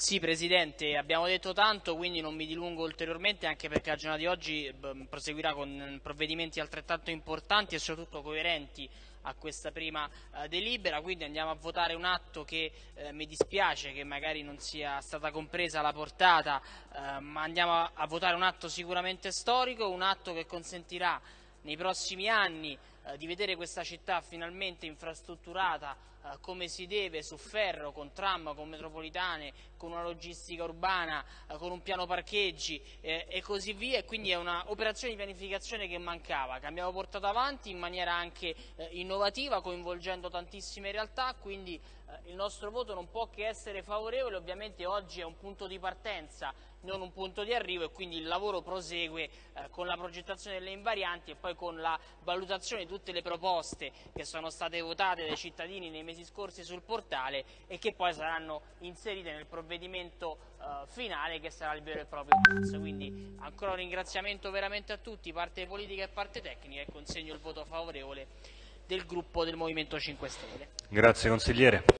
Sì, Presidente, abbiamo detto tanto, quindi non mi dilungo ulteriormente, anche perché la giornata di oggi proseguirà con provvedimenti altrettanto importanti e soprattutto coerenti a questa prima eh, delibera, quindi andiamo a votare un atto che eh, mi dispiace che magari non sia stata compresa la portata, eh, ma andiamo a, a votare un atto sicuramente storico, un atto che consentirà nei prossimi anni eh, di vedere questa città finalmente infrastrutturata eh, come si deve su ferro, con tram, con metropolitane, con una logistica urbana, eh, con un piano parcheggi e così via. E quindi è un'operazione di pianificazione che mancava, che abbiamo portato avanti in maniera anche innovativa coinvolgendo tantissime realtà, quindi il nostro voto non può che essere favorevole, ovviamente oggi è un punto di partenza, non un punto di arrivo e quindi il lavoro prosegue con la progettazione delle invarianti e poi con la valutazione tutte le proposte che sono state votate dai cittadini nei mesi scorsi sul portale e che poi saranno inserite nel provvedimento eh, finale che sarà il vero e proprio pezzo. Quindi ancora un ringraziamento veramente a tutti, parte politica e parte tecnica e consegno il voto favorevole del gruppo del Movimento 5 Stelle. Grazie consigliere.